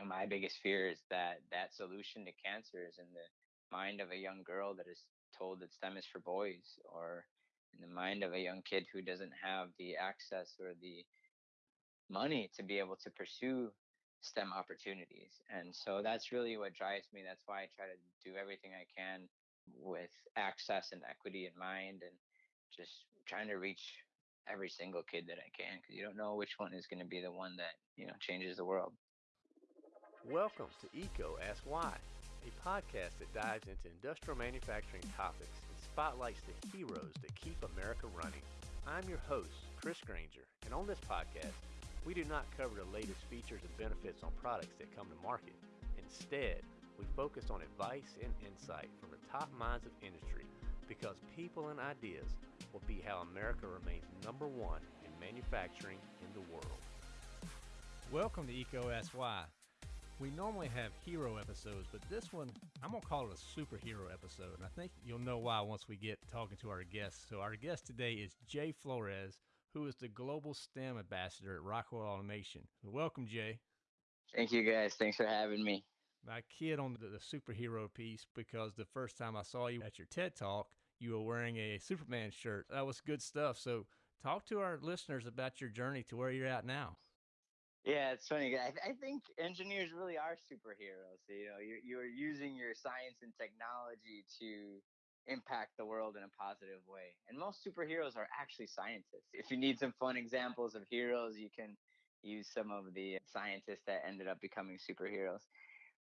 know, my biggest fear is that that solution to cancer is in the mind of a young girl that is told that STEM is for boys, or in the mind of a young kid who doesn't have the access or the money to be able to pursue STEM opportunities. And so that's really what drives me. That's why I try to do everything I can with access and equity in mind and just trying to reach every single kid that I can because you don't know which one is going to be the one that, you know, changes the world. Welcome to EECO Ask Why, a podcast that dives into industrial manufacturing topics and spotlights the heroes that keep America running. I'm your host, Chris Grainger, and on this podcast, we do not cover the latest features and benefits on products that come to market. Instead, we focus on advice and insight from the top minds of industry because people and ideas will be how America remains number one in manufacturing in the world. Welcome to EECO Ask Why. We normally have hero episodes, but this one, I'm going to call it a superhero episode. And I think you'll know why once we get talking to our guests. So, our guest today is Jay Flores, who is the Global STEM Ambassador at Rockwell Automation. Welcome, Jay. Thank you, guys. Thanks for having me. I kid on the, the superhero piece because the first time I saw you at your TED Talk, you were wearing a Superman shirt. That was good stuff. So, talk to our listeners about your journey to where you're at now. Yeah, it's funny. I, I think engineers really are superheroes. You know, you're, you're using your science and technology to impact the world in a positive way. And most superheroes are actually scientists. If you need some fun examples of heroes, you can use some of the scientists that ended up becoming superheroes.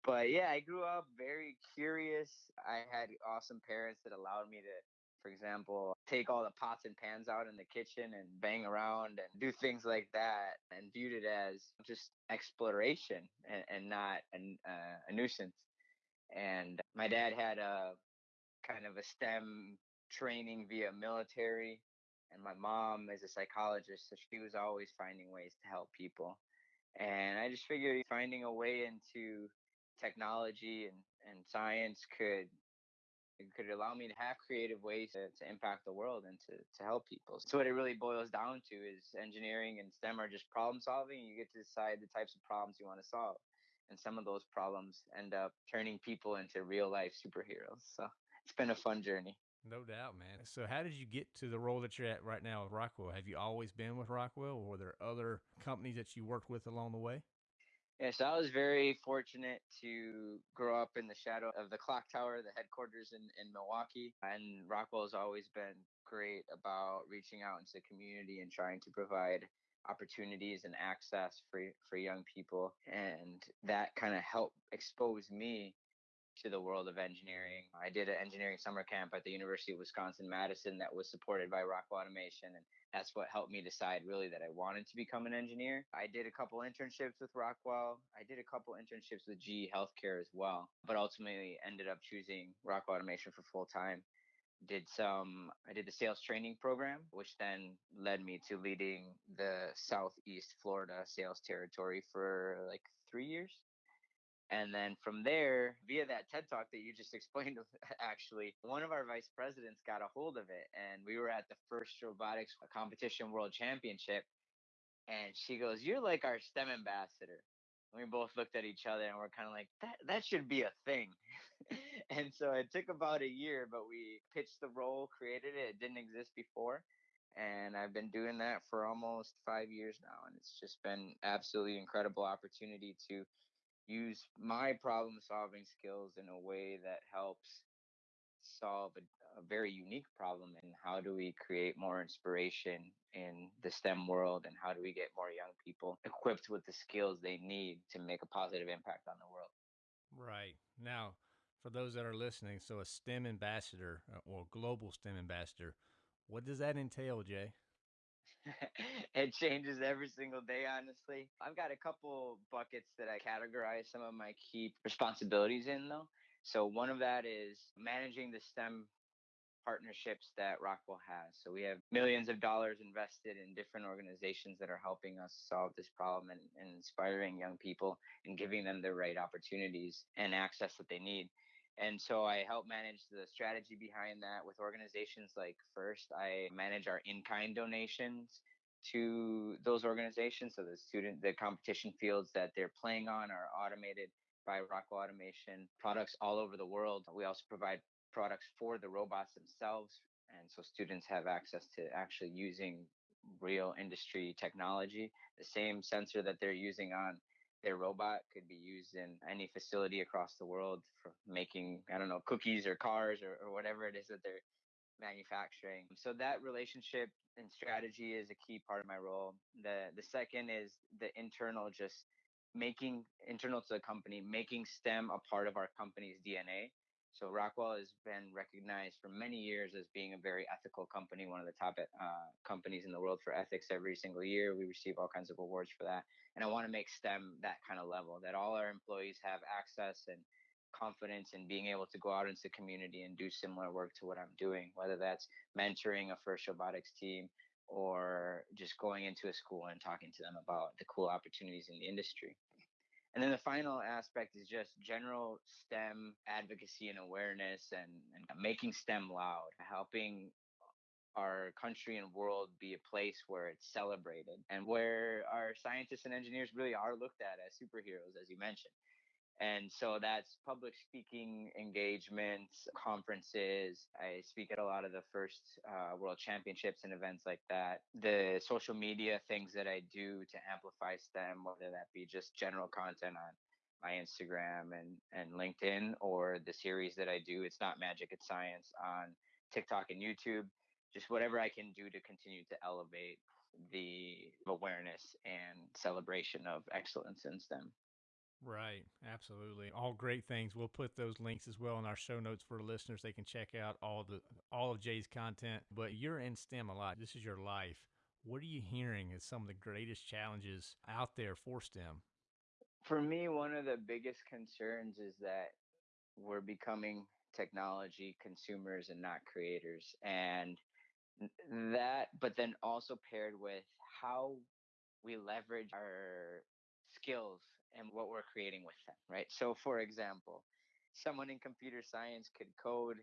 But yeah, I grew up very curious. I had awesome parents that allowed me to for example, take all the pots and pans out in the kitchen and bang around and do things like that and viewed it as just exploration and, and not a, uh, a nuisance. And my dad had a kind of a STEM training via military, and my mom is a psychologist, so she was always finding ways to help people. And I just figured finding a way into technology and, and science could it could allow me to have creative ways to, to impact the world and to, to help people. So what it really boils down to is engineering and STEM are just problem solving. You get to decide the types of problems you want to solve. And some of those problems end up turning people into real life superheroes. So it's been a fun journey. No doubt, man. So, how did you get to the role that you're at right now with Rockwell? Have you always been with Rockwell, or were there other companies that you worked with along the way? Yes, I was very fortunate to grow up in the shadow of the clock tower, the headquarters in, in Milwaukee. And Rockwell has always been great about reaching out into the community and trying to provide opportunities and access for for young people. And that kind of helped expose me to the world of engineering. I did an engineering summer camp at the University of Wisconsin Madison that was supported by Rockwell Automation and that's what helped me decide really that I wanted to become an engineer. I did a couple internships with Rockwell. I did a couple internships with GE Healthcare as well, but ultimately ended up choosing Rockwell Automation for full time. Did some, I did the sales training program, which then led me to leading the Southeast Florida sales territory for like three years. And then from there, via that TED talk that you just explained, actually, one of our vice presidents got a hold of it. And we were at the first robotics competition world championship. And she goes, You're like our STEM ambassador. And we both looked at each other and we're kind of like, that, that should be a thing. and so it took about a year, but we pitched the role, created it. It didn't exist before. And I've been doing that for almost five years now. And it's just been absolutely incredible opportunity to use my problem solving skills in a way that helps solve a, a, very unique problem and how do we create more inspiration in the STEM world and how do we get more young people equipped with the skills they need to make a positive impact on the world. Right. Now, for those that are listening, so a STEM ambassador uh, or global STEM ambassador, what does that entail, Jay? it changes every single day, honestly. I've got a couple buckets that I categorize some of my key responsibilities in, though. So, one of that is managing the STEM partnerships that Rockwell has. So, we have millions of dollars invested in different organizations that are helping us solve this problem and, and inspiring young people and giving them the right opportunities and access that they need. And so I help manage the strategy behind that with organizations like FIRST. I manage our in kind donations to those organizations. So the student, the competition fields that they're playing on are automated by Rockwell Automation. Products all over the world. We also provide products for the robots themselves, and so students have access to actually using real industry technology. The same sensor that they're using on their robot could be used in any facility across the world for making, I don't know, cookies or cars or, or whatever it is that they're manufacturing. So that relationship and strategy is a key part of my role. The the second is the internal just making internal to the company, making STEM a part of our company's DNA. So Rockwell has been recognized for many years as being a very ethical company, one of the top uh, companies in the world for ethics every single year. We receive all kinds of awards for that. And I want to make STEM that kind of level, that all our employees have access and confidence in being able to go out into the community and do similar work to what I'm doing, whether that's mentoring a FIRST robotics team or just going into a school and talking to them about the cool opportunities in the industry. And then the final aspect is just general STEM advocacy and awareness and, and making STEM loud, helping our country and world be a place where it's celebrated and where our scientists and engineers really are looked at as superheroes, as you mentioned. And so that's public speaking engagements, conferences. I speak at a lot of the first uh, world championships and events like that. The social media things that I do to amplify STEM, whether that be just general content on my Instagram and, and LinkedIn, or the series that I do, It's Not Magic, It's Science, on TikTok and YouTube. Just whatever I can do to continue to elevate the awareness and celebration of excellence in STEM. Right, absolutely. All great things. We'll put those links as well in our show notes for listeners. They can check out all the all of Jay's content. But you're in STEM a lot. This is your life. What are you hearing as some of the greatest challenges out there for STEM? For me, one of the biggest concerns is that we're becoming technology consumers and not creators. And that, but then also paired with how we leverage our skills and what we're creating with them, right? So, for example, someone in computer science could code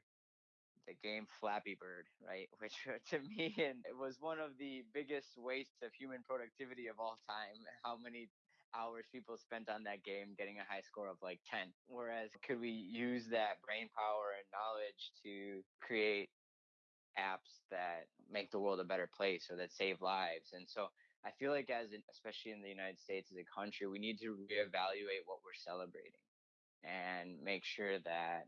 the game Flappy Bird, right? Which uh, to me and it was one of the biggest wastes of human productivity of all time. How many hours people spent on that game getting a high score of like 10. Whereas could we use that brain power and knowledge to create apps that make the world a better place or that save lives? And so I feel like as especially in the United States as a country, we need to reevaluate what we're celebrating and make sure that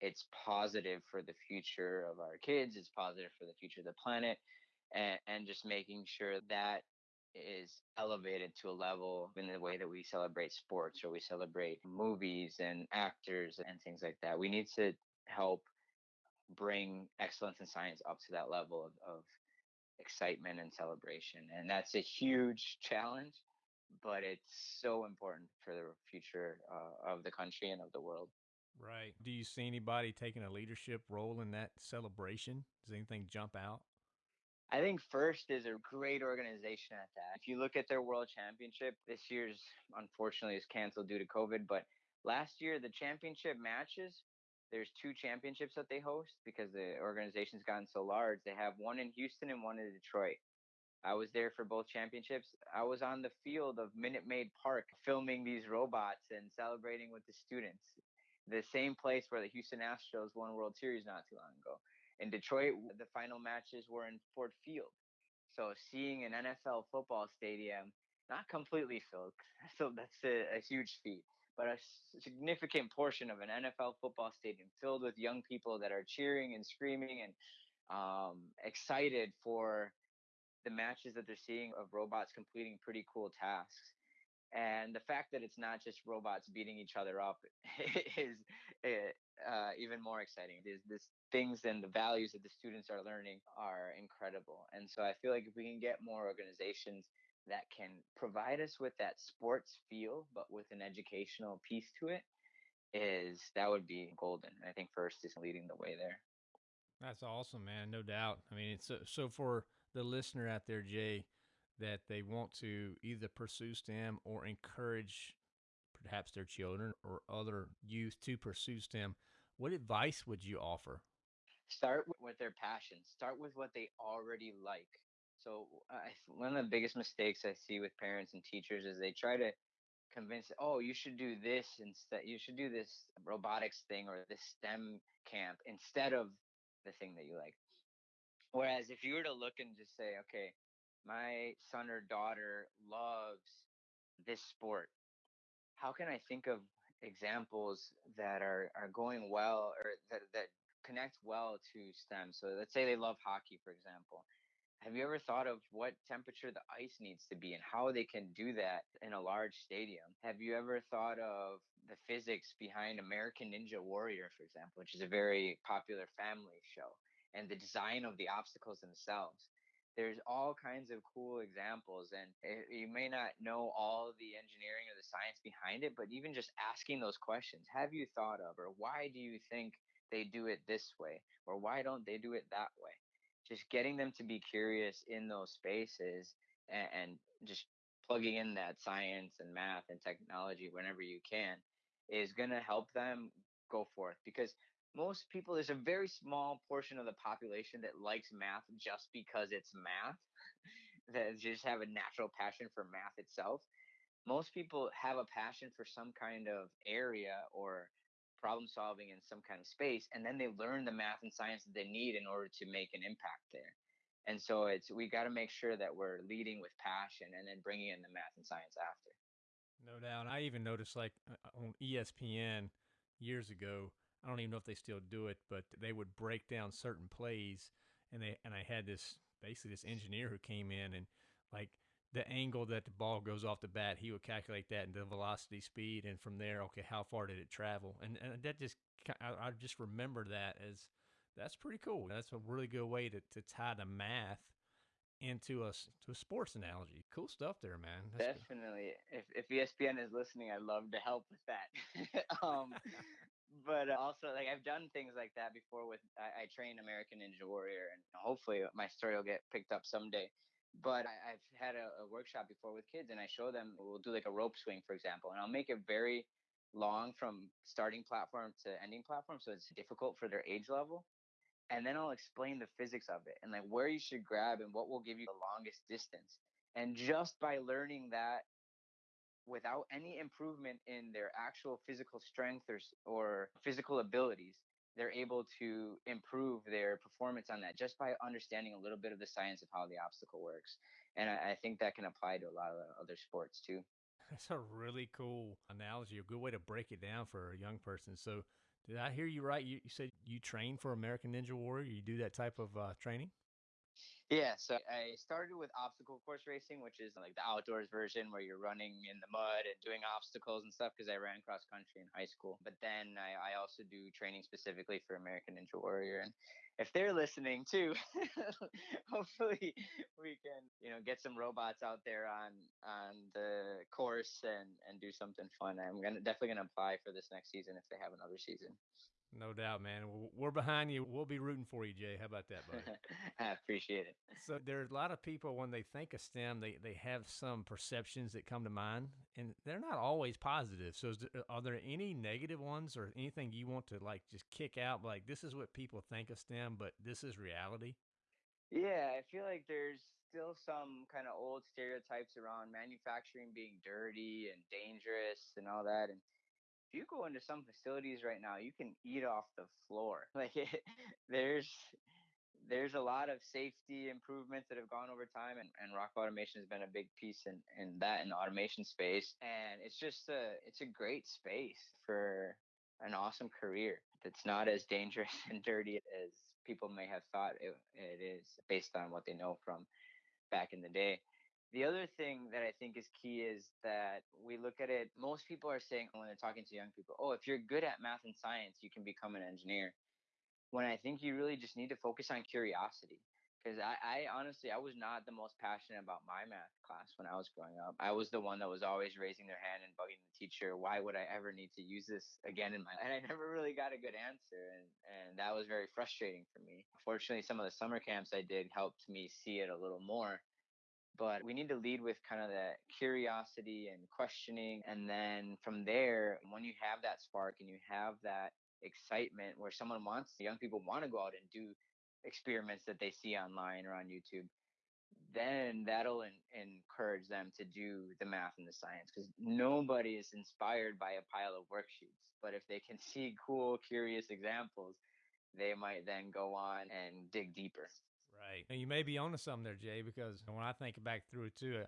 it's positive for the future of our kids, it's positive for the future of the planet, and, and just making sure that is elevated to a level in the way that we celebrate sports or we celebrate movies and actors and things like that. We need to help bring excellence in science up to that level of, of excitement and celebration. And that's a huge challenge, but it's so important for the future uh, of the country and of the world. Right. Do you see anybody taking a leadership role in that celebration? Does anything jump out? I think FIRST is a great organization at that. If you look at their world championship, this year's unfortunately is canceled due to COVID, but last year the championship matches there's two championships that they host because the organization's gotten so large. They have one in Houston and one in Detroit. I was there for both championships. I was on the field of Minute Maid Park filming these robots and celebrating with the students. The same place where the Houston Astros won World Series not too long ago. In Detroit, the final matches were in Ford Field. So seeing an NFL football stadium not completely filled, so that's a, a huge feat but a significant portion of an NFL football stadium filled with young people that are cheering and screaming and um, excited for the matches that they're seeing of robots completing pretty cool tasks. And the fact that it's not just robots beating each other up is eh, uh, even more exciting. These, these things and the values that the students are learning are incredible. And so I feel like if we can get more organizations that can provide us with that sports feel, but with an educational piece to it, is that would be golden. I think FIRST is leading the way there. That's awesome, man. No doubt. I mean, it's so, so for the listener out there, Jay, that they want to either pursue STEM or encourage perhaps their children or other youth to pursue STEM. What advice would you offer? Start with their passion. Start with what they already like So I, one of the biggest mistakes I see with parents and teachers is they try to convince, oh, you should do this instead. You should do this robotics thing or this STEM camp instead of the thing that you like. Whereas if you were to look and just say, okay, my son or daughter loves this sport, how can I think of examples that are, are going well or that, that connect well to STEM? So let's say they love hockey, for example. Have you ever thought of what temperature the ice needs to be and how they can do that in a large stadium? Have you ever thought of the physics behind American Ninja Warrior, for example, which is a very popular family show, and the design of the obstacles themselves? There's all kinds of cool examples, and eh, you may not know all the engineering or the science behind it, but even just asking those questions have you thought of, or why do you think they do it this way, or why don't they do it that way? Just getting them to be curious in those spaces and, and just plugging in that science and math and technology whenever you can is going to help them go forth because most people there's a very small portion of the population that likes math just because it's math that just have a natural passion for math itself. Most people have a passion for some kind of area or problem solving in some kind of space and then they learn the math and science that they need in order to make an impact there. And so it's we got to make sure that we're leading with passion and then bringing in the math and science after. No doubt i even noticed like uh, on ESPN years ago i don't even know if they still do it but they would break down certain plays and they and i had this basically this engineer who came in and like the angle that the ball goes off the bat, he would calculate that and the velocity, speed, and from there, okay, how far did it travel? And, and that just, I, I just remember that as that's pretty cool. That's a really good way to, to tie the math into a to a sports analogy. Cool stuff there, man. That's Definitely. If if ESPN is listening, I'd love to help with that. um, but also, like I've done things like that before. With I, I train American Ninja Warrior, and hopefully my story will get picked up someday but I, have had a, a, workshop before with kids and I show them, we'll do like a rope swing, for example, and I'll make it very long from starting platform to ending platform. So it's difficult for their age level. And then I'll explain the physics of it and like where you should grab and what will give you the longest distance. And just by learning that without any improvement in their actual physical strength or, or physical abilities, they're able to improve their performance on that just by understanding a little bit of the science of how the obstacle works. And I, I think that can apply to a lot of other sports too. That's a really cool analogy, a good way to break it down for a young person. So, did I hear you right? You, you said you train for American Ninja Warrior. You do that type of uh, training? Yeah, so I started with obstacle course racing, which is like the outdoors version where you're running in the mud and doing obstacles and stuff because I ran cross country in high school. But then I, I also do training specifically for American Ninja Warrior. And if they're listening too, hopefully we can, you know, get some robots out there on on the course and and do something fun. I'm gonna definitely gonna apply for this next season if they have another season. No doubt, man. We're behind you. We'll be rooting for you, Jay. How about that, buddy? I appreciate it. So there's a lot of people when they think of STEM, they, they have some perceptions that come to mind, and they're not always positive. So there, uh, are there any negative ones or anything you want to like just kick out? Like this is what people think of STEM, but this is reality. Yeah, I feel like there's still some kind of old stereotypes around manufacturing being dirty and dangerous and all that, and if you go into some facilities right now, you can eat off the floor. Like there's there's a lot of safety improvements that have gone over time and, and Rockwell Automation has been a big piece in, in that in the automation space and it's just a it's a great space for an awesome career that's not as dangerous and dirty as people may have thought it, it is based on what they know from back in the day the other thing that I think is key is that we look at it, most people are saying when they're talking to young people, oh, if you're good at math and science, you can become an engineer. When I think you really just need to focus on curiosity. Because I, I honestly, I was not the most passionate about my math class when I was growing up. I was the one that was always raising their hand and bugging the teacher, why would I ever need to use this again in my life? And I never really got a good answer. And, and that was very frustrating for me. Fortunately, some of the summer camps I did helped me see it a little more but we need to lead with kind of that curiosity and questioning and then from there when you have that spark and you have that excitement where someone wants young people want to go out and do experiments that they see online or on youtube then that'll in, encourage them to do the math and the science because nobody is inspired by a pile of worksheets. But if they can see cool, curious examples, they might then go on and dig deeper. Right. And you may be onto something there, Jay, because when I think back through it too,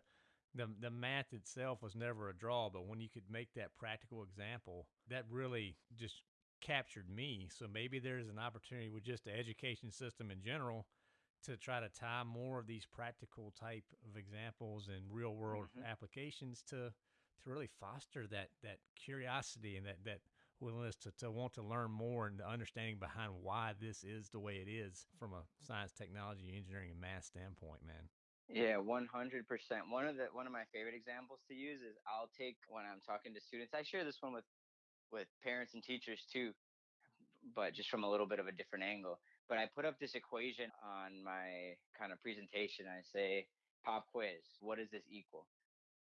the the math itself was never a draw, but when you could make that practical example, that really just captured me. So maybe there's an opportunity with just the education system in general to try to tie more of these practical type of examples and real world mm-hmm. applications to to really foster that that curiosity and that that willingness to, to want to learn more and the understanding behind why this is the way it is from a science, technology, engineering, and math standpoint, man. Yeah, one hundred percent. One of the one of my favorite examples to use is I'll take when I'm talking to students. I share this one with with parents and teachers too, but just from a little bit of a different angle. But I put up this equation on my kind of presentation. I say, pop quiz, what does this equal?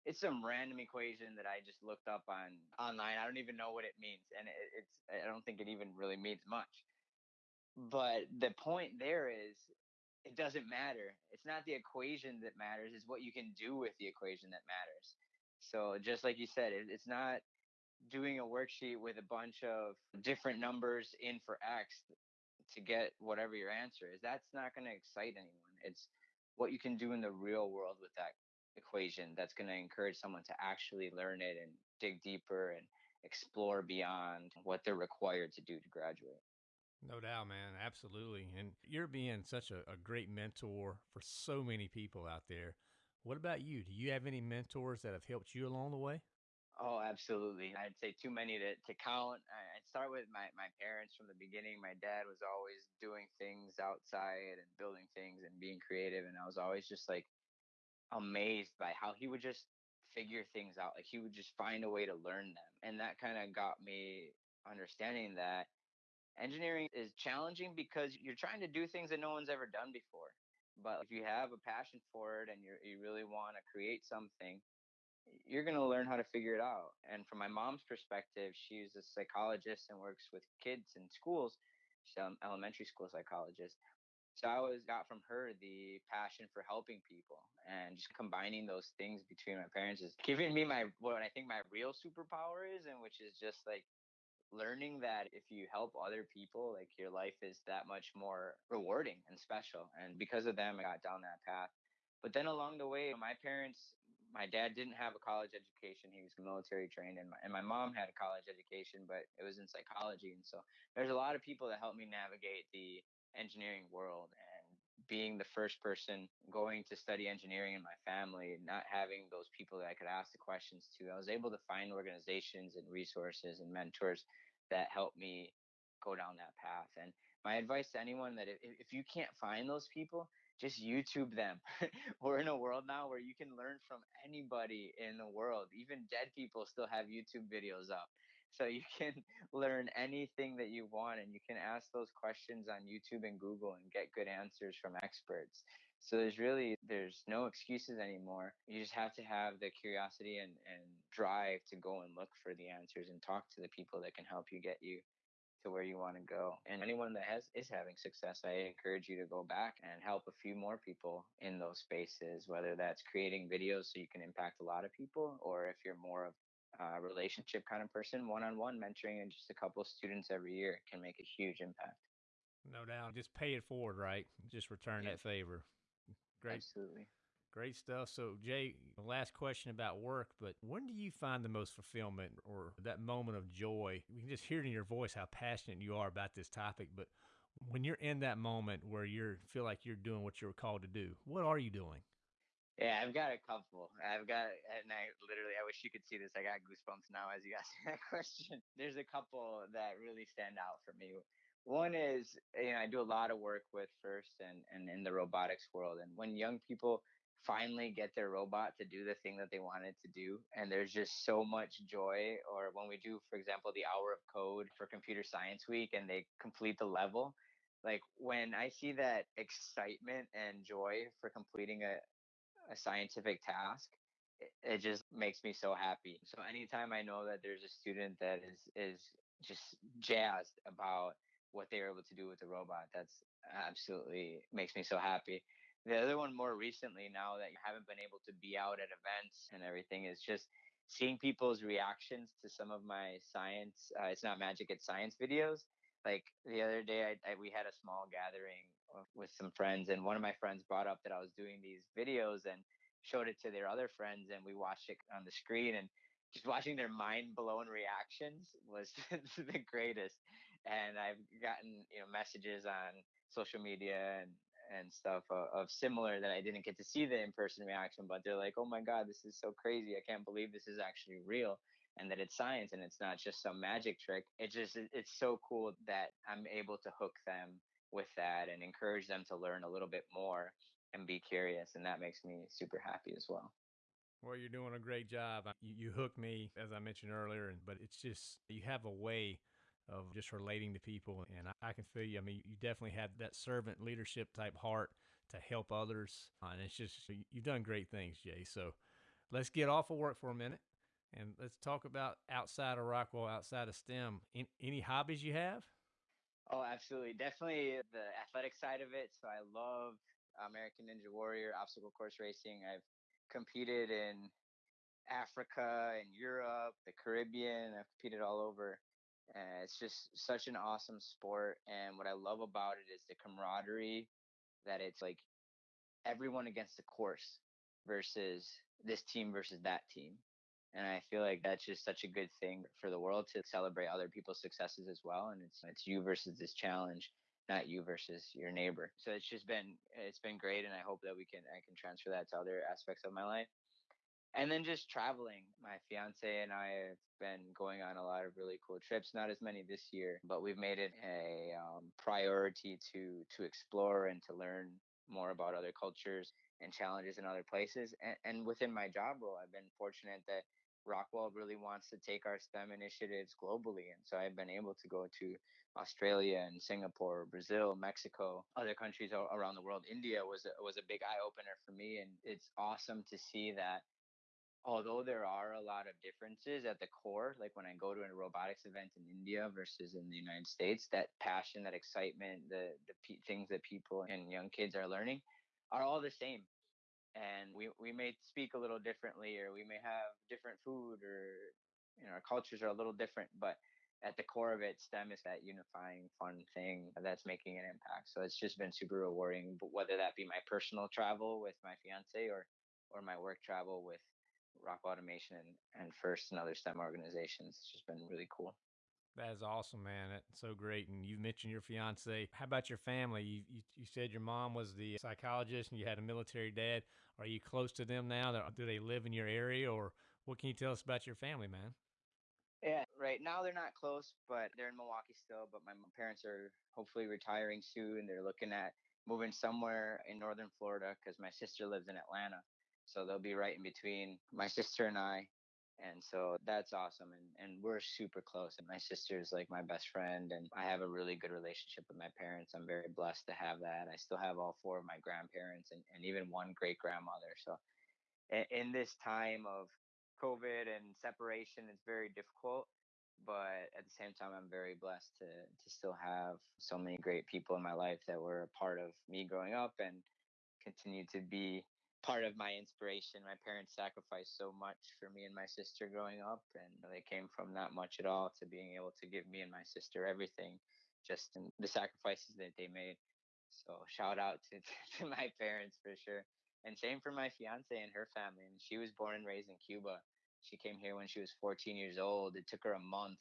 It's some random equation that I just looked up on online. I don't even know what it means, and it, it's I don't think it even really means much. But the point there is, it doesn't matter. It's not the equation that matters; it's what you can do with the equation that matters. So just like you said, it, it's not doing a worksheet with a bunch of different numbers in for X to get whatever your answer is. That's not going to excite anyone. It's what you can do in the real world with that equation that's going to encourage someone to actually learn it and dig deeper and explore beyond what they're required to do to graduate. No doubt, man. Absolutely. And you're being such a, a, great mentor for so many people out there. What about you? Do you have any mentors that have helped you along the way? Oh, absolutely. I'd say too many to, to count. I'd start with my, my parents from the beginning. My dad was always doing things outside and building things and being creative. And I was always just like amazed by how he would just figure things out. Like he would just find a way to learn them. And that kind of got me understanding that engineering is challenging because you're trying to do things that no one's ever done before. But if you have a passion for it and you you really want to create something, you're going to learn how to figure it out. And from my mom's perspective, she's a psychologist and works with kids in schools. She's an elementary school psychologist. So I always got from her the passion for helping people and just combining those things between my parents is giving me my what I think my real superpower is, and which is just like learning that if you help other people, like your life is that much more rewarding and special. And because of them, I got down that path. But then along the way, my parents my dad didn't have a college education. He was military trained, and my, and my mom had a college education, but it was in psychology. And so there's a lot of people that helped me navigate the engineering world. And being the first person going to study engineering in my family, and not having those people that I could ask the questions to, I was able to find organizations and resources and mentors that helped me go down that path. And my advice to anyone that if, if you can't find those people, just YouTube them. We're in a world now where you can learn from anybody in the world. Even dead people still have YouTube videos up. So you can learn anything that you want and you can ask those questions on YouTube and Google and get good answers from experts. So there's really there's no excuses anymore. You just have to have the curiosity and, and drive to go and look for the answers and talk to the people that can help you get you to where you want to go. And anyone that has is having success, I encourage you to go back and help a few more people in those spaces, whether that's creating videos so you can impact a lot of people, or if you're more of a relationship kind of person, one-on-one mentoring and just a couple of students every year can make a huge impact. No doubt. Just pay it forward, right? Just return yeah. that favor. Great. Absolutely. Great stuff. So, Jay, last question about work, but when do you find the most fulfillment or that moment of joy? We can just hear it in your voice how passionate you are about this topic, but when you're in that moment where you feel like you're doing what you're called to do, what are you doing? Yeah, I've got a couple. I've got, and I literally, I wish you could see this. I got goosebumps now as you ask that question. There's a couple that really stand out for me. One is, you know, I do a lot of work with FIRST and, and in the robotics world. And when young people finally get their robot to do the thing that they wanted to do and there's just so much joy or when we do for example the hour of code for computer science week and they complete the level like when i see that excitement and joy for completing a, a scientific task it, it just makes me so happy. So anytime i know that there's a student that is is just jazzed about what they were able to do with the robot that's absolutely makes me so happy. The other one more recently now that you haven't been able to be out at events and everything is just seeing people's reactions to some of my science uh, it's not magic it's science videos. Like the other day I, I, we had a small gathering with some friends and one of my friends brought up that i was doing these videos and showed it to their other friends and we watched it on the screen and just watching their mind blown reactions was the greatest and i've gotten you know messages on social media and and stuff uh, of similar that I didn't get to see the in person reaction, but they're like, oh my God, this is so crazy. I can't believe this is actually real and that it's science and it's not just some magic trick. It just, it's so cool that I'm able to hook them with that and encourage them to learn a little bit more and be curious. And that makes me super happy as well. Well, you're doing a great job. You, you hooked me, as I mentioned earlier, but it's just, you have a way of just relating to people. And I, I, can feel you. I mean, you definitely have that servant leadership type heart to help others. Uh, and it's just, you've done great things, Jay. So let's get off of work for a minute and let's talk about outside of Rockwell, outside of STEM. Any hobbies you have? Oh, absolutely. Definitely the athletic side of it. So I love American Ninja Warrior, obstacle course racing. I've competed in Africa and Europe, the Caribbean. I've competed all over. It's just such an awesome sport. And what I love about it is the camaraderie that it's like everyone against the course versus this team versus that team. And I feel like that's just such a good thing for the world to celebrate other people's successes as well. And it's it's you versus this challenge, not you versus your neighbor. So it's just been it's been great, and I hope that we can I can transfer that to other aspects of my life and then just traveling. My fiance and I have been going on a lot of really cool trips. Not as many this year, but we've made it a um, priority to to explore and to learn more about other cultures and challenges in other places. And, and within my job role, I've been fortunate that Rockwell really wants to take our STEM initiatives globally. And so I've been able to go to Australia and Singapore, Brazil, Mexico, other countries around the world. India was a, was a big eye opener for me. And it's awesome to see that although there are a lot of differences at the core, like when I go to a robotics event in India versus in the United States, that passion, that excitement, the the p- things that people and young kids are learning are all the same. And we we may speak a little differently, or we may have different food, or you know, our cultures are a little different, but at the core of it, STEM is that unifying, fun thing that's making an impact. So it's just been super rewarding, whether that be my personal travel with my fiance or or my work travel with Rockwell Automation and, and FIRST and other STEM organizations. It's just been really cool. That is awesome, man. That's so great. And you mentioned your fiance. How about your family? You, you, you said your mom was the psychologist and you had a military dad. Are you close to them now? Do they live in your area or what can you tell us about your family, man? Yeah, right now they're not close, but they're in Milwaukee still. But my parents are hopefully retiring soon. They're looking at moving somewhere in northern Florida because my sister lives in Atlanta. So they'll be right in between my sister and I. And so that's awesome. And, and we're super close. And my sister is like my best friend. And I have a really good relationship with my parents. I'm very blessed to have that. I still have all four of my grandparents and, and even one great grandmother. So in, in this time of COVID and separation, it's very difficult. But at the same time, I'm very blessed to, to still have so many great people in my life that were a part of me growing up and continue to be part of my inspiration. My parents sacrificed so much for me and my sister growing up, and they came from not much at all to being able to give me and my sister everything, just in the sacrifices that they made. So shout out to, to my parents for sure. And same for my fiance and her family. And she was born and raised in Cuba. She came here when she was 14 years old. It took her a month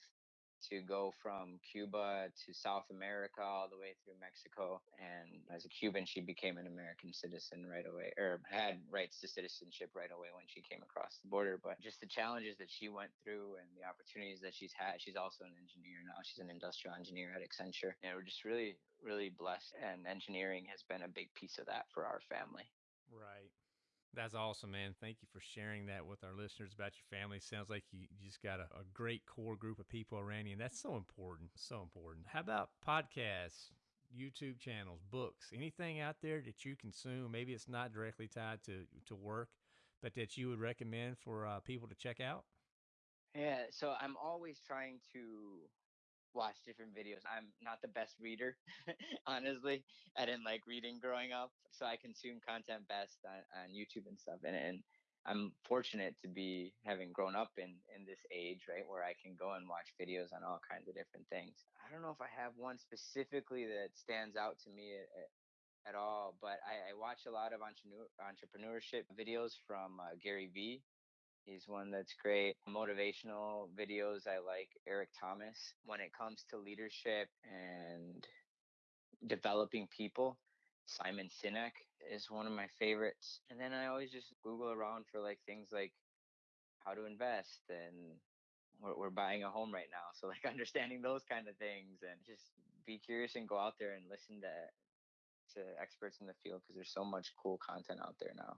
to go from Cuba to South America all the way through Mexico. And as a Cuban, she became an American citizen right away, or had rights to citizenship right away when she came across the border. But just the challenges that she went through and the opportunities that she's had. She's also an engineer now. She's an industrial engineer at Accenture. And we're just really, really blessed. And engineering has been a big piece of that for our family. Right. That's awesome, man. Thank you for sharing that with our listeners about your family. Sounds like you, just got a, a, great core group of people around you, and that's so important. So important. How about podcasts, YouTube channels, books, anything out there that you consume? Maybe it's not directly tied to, to work, but that you would recommend for uh, people to check out? Yeah, so I'm always trying to watch different videos. I'm not the best reader, honestly. I didn't like reading growing up, so I consume content best on, on YouTube and stuff. And, and I'm fortunate to be having grown up in in this age, right, where I can go and watch videos on all kinds of different things. I don't know if I have one specifically that stands out to me at, at all, but I, I, watch a lot of entrepreneur, entrepreneurship videos from uh, Gary Vee. He's one that's great. Motivational videos, I like Eric Thomas. When it comes to leadership and developing people, Simon Sinek is one of my favorites. And then I always just Google around for like things like how to invest and we're, we're buying a home right now. So like understanding those kind of things and just be curious and go out there and listen to to experts in the field because there's so much cool content out there now.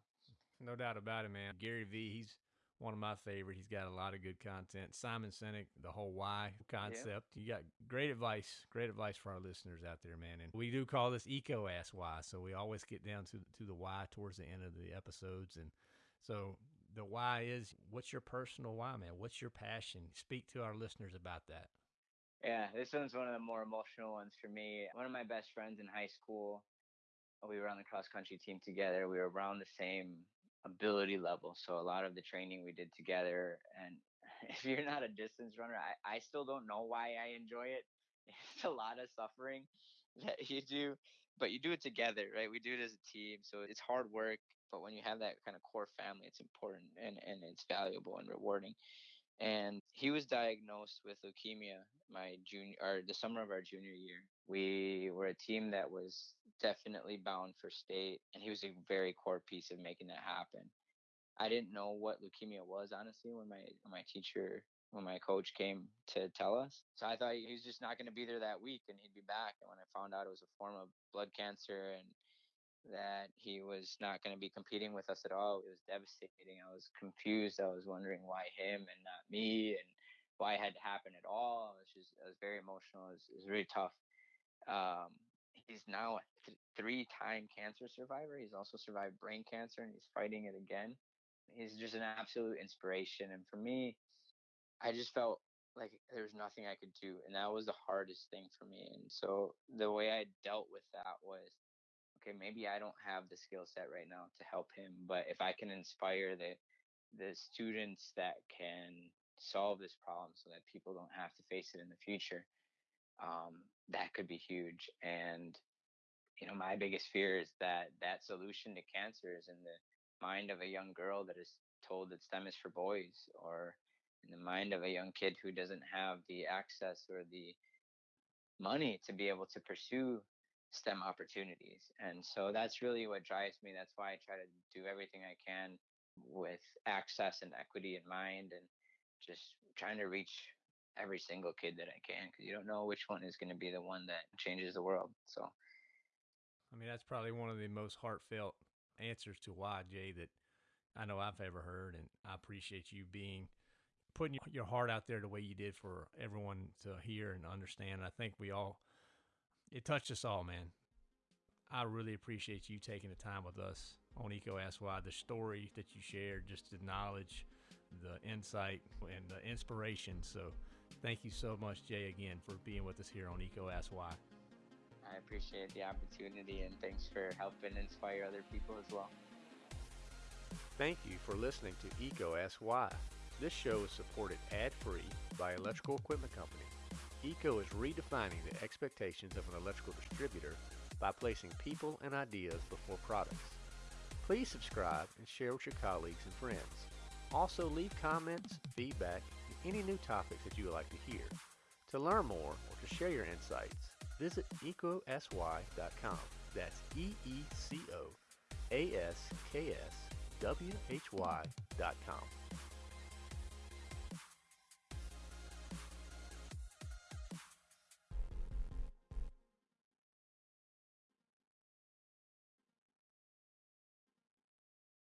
No doubt about it, man. Gary Vee, he's one of my favorite. He's got a lot of good content. Simon Sinek, the whole why concept. Yeah. You got great advice, great advice for our listeners out there, man. And we do call this EECO Ask Why. So we always get down to to the why towards the end of the episodes. And so the why is what's your personal why, man? What's your passion? Speak to our listeners about that. Yeah, this one's one of the more emotional ones for me. One of my best friends in high school, we were on the cross country team together. We were around the same ability level. So a lot of the training we did together. And if you're not a distance runner, I, I still don't know why I enjoy it. It's a lot of suffering that you do, but you do it together, right? We do it as a team. So it's hard work, but when you have that kind of core family, it's important and, and it's valuable and rewarding. And he was diagnosed with leukemia my junior or the summer of our junior year. We were a team that was definitely bound for state, and he was a very core piece of making that happen. I didn't know what leukemia was honestly when my when my teacher when my coach came to tell us. So I thought he was just not going to be there that week and he'd be back. And when I found out it was a form of blood cancer and that he was not going to be competing with us at all, it was devastating. I was confused. I was wondering why him and not me and why it had to happen at all. It was just, it was very emotional. It was, it was really tough. Um, he's now a th- three-time cancer survivor. He's also survived brain cancer, and he's fighting it again. He's just an absolute inspiration. And for me, I just felt like there was nothing I could do, and that was the hardest thing for me. And so the way I dealt with that was, okay, maybe I don't have the skill set right now to help him, but if I can inspire the the students that can solve this problem so that people don't have to face it in the future, um, that could be huge. And you know, my biggest fear is that that solution to cancer is in the mind of a young girl that is told that STEM is for boys, or in the mind of a young kid who doesn't have the access or the money to be able to pursue STEM opportunities. And so that's really what drives me. That's why I try to do everything I can with access and equity in mind and just trying to reach every single kid that I can because you don't know which one is going to be the one that changes the world. So, I mean, that's probably one of the most heartfelt answers to why, Jay, that I know I've ever heard. And I appreciate you being putting your heart out there the way you did for everyone to hear and understand. I think we all, it touched us all, man. I really appreciate you taking the time with us on EECO Ask Why, the story that you shared, just the knowledge, the insight, and the inspiration. So, thank you so much, Jay, again, for being with us here on EECO Ask Why. I appreciate the opportunity and thanks for helping inspire other people as well. Thank you for listening to EECO Ask Why. This show is supported ad-free by Electrical Equipment Company. EECO is redefining the expectations of an electrical distributor by placing people and ideas before products. Please subscribe and share with your colleagues and friends. Also leave comments, feedback, and any new topics that you would like to hear. To learn more or to share your insights, visit ecosy.com. That's E-E-C-O A-S-K-S W-H-Y dot com.